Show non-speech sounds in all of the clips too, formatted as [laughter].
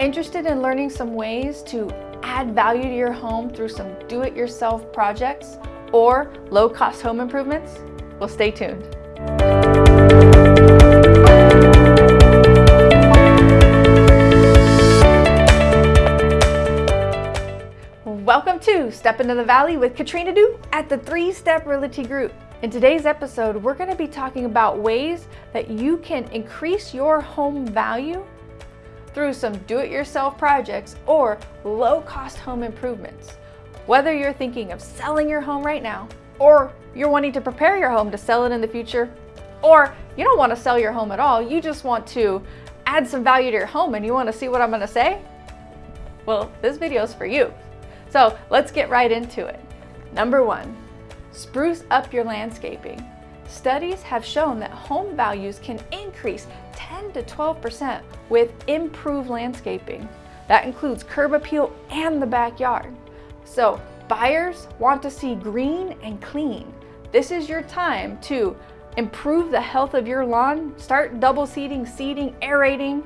Interested in learning some ways to add value to your home through some do-it-yourself projects or low-cost home improvements? Well, stay tuned. Welcome to Step Into the Valley with Katrina Du at the Three Step Realty Group. In today's episode, we're going to be talking about ways that you can increase your home value through some do-it-yourself projects or low-cost home improvements. Whether you're thinking of selling your home right now, or you're wanting to prepare your home to sell it in the future, or you don't want to sell your home at all, you just want to add some value to your home and you want to see what I'm going to say? Well, this video is for you. So let's get right into it. Number one, spruce up your landscaping. Studies have shown that home values can increase 10 to 12% with improved landscaping. That includes curb appeal and the backyard. So buyers want to see green and clean. This is your time to improve the health of your lawn, start double seeding, seeding, aerating,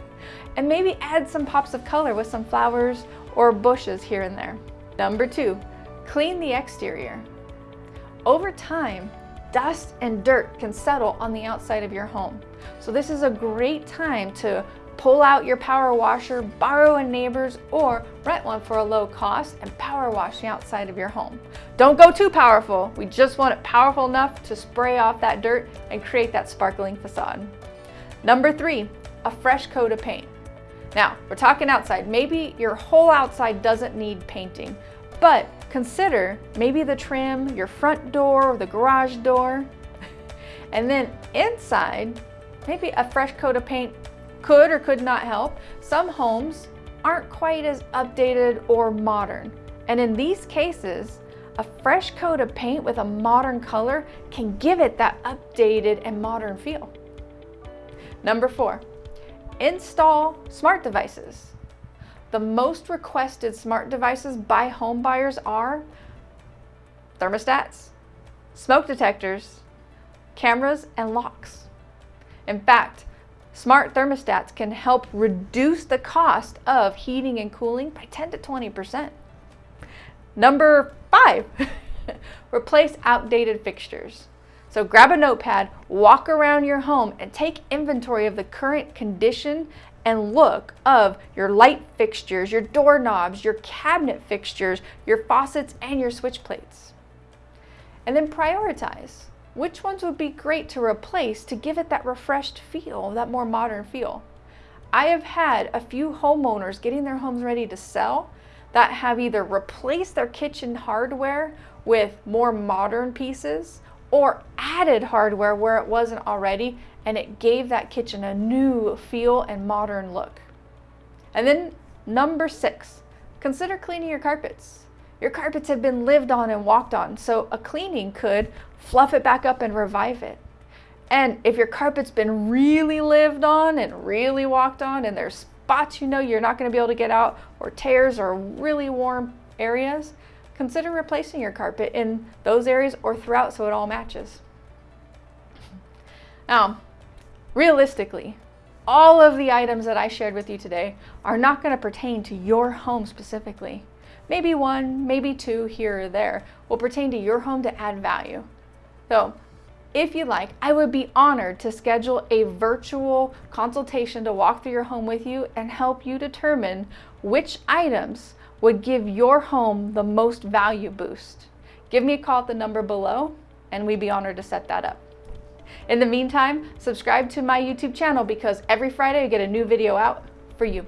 [laughs] and maybe add some pops of color with some flowers or bushes here and there. Number two, clean the exterior. Over time, dust and dirt can settle on the outside of your home. So this is a great time to pull out your power washer, borrow a neighbor's, or rent one for a low cost and power wash the outside of your home. Don't go too powerful. We just want it powerful enough to spray off that dirt and create that sparkling facade. Number three, a fresh coat of paint. Now, we're talking outside. Maybe your whole outside doesn't need painting, but consider maybe the trim, your front door, or the garage door. [laughs] and then inside, maybe a fresh coat of paint could or could not help. Some homes aren't quite as updated or modern. And in these cases, a fresh coat of paint with a modern color can give it that updated and modern feel. Number four, install smart devices. The most requested smart devices by home buyers are thermostats, smoke detectors, cameras, and locks. In fact, smart thermostats can help reduce the cost of heating and cooling by 10 to 20%. Number five, [laughs] replace outdated fixtures. So grab a notepad, walk around your home, and take inventory of the current condition and look of your light fixtures, your doorknobs, your cabinet fixtures, your faucets, and your switch plates. And then prioritize. Which ones would be great to replace to give it that refreshed feel, that more modern feel? I have had a few homeowners getting their homes ready to sell that have either replaced their kitchen hardware with more modern pieces or added hardware where it wasn't already and it gave that kitchen a new feel and modern look. And then number six, consider cleaning your carpets. Your carpets have been lived on and walked on, so a cleaning could fluff it back up and revive it. And if your carpet's been really lived on and really walked on and there's spots you know you're not going to be able to get out or tears or really warm areas, consider replacing your carpet in those areas or throughout so it all matches. Now, realistically, all of the items that I shared with you today are not going to pertain to your home specifically. Maybe one, maybe two here or there will pertain to your home to add value. So if you like, I would be honored to schedule a virtual consultation to walk through your home with you and help you determine which items would give your home the most value boost. Give me a call at the number below and we'd be honored to set that up. In the meantime, subscribe to my YouTube channel because every Friday I get a new video out for you.